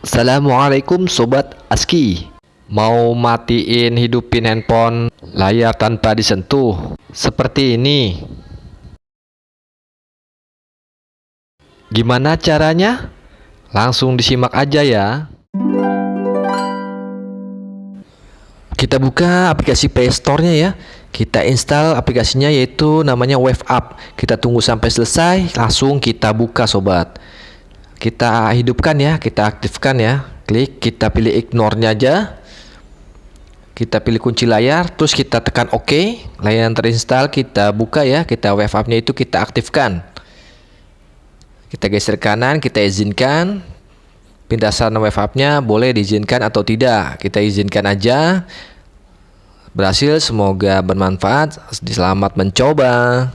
Assalamualaikum Sobat ASKI. Mau matiin hidupin handphone layar tanpa disentuh. Seperti ini. Gimana caranya? Langsung disimak aja ya. Kita buka aplikasi Playstore-nya ya. Kita install aplikasinya yaitu namanya Wave Up kita tunggu sampai selesai langsung kita buka sobat kita hidupkan ya kita aktifkan ya. Klik kita pilih ignore nya aja. Kita pilih kunci layar terus kita tekan OK. Layanan terinstall kita buka ya. Kita Wave Up nya itu kita aktifkan. Kita geser kanan kita izinkan. Pindahan wave up nya boleh diizinkan atau tidak. Kita izinkan aja. Berhasil, semoga bermanfaat. Selamat mencoba.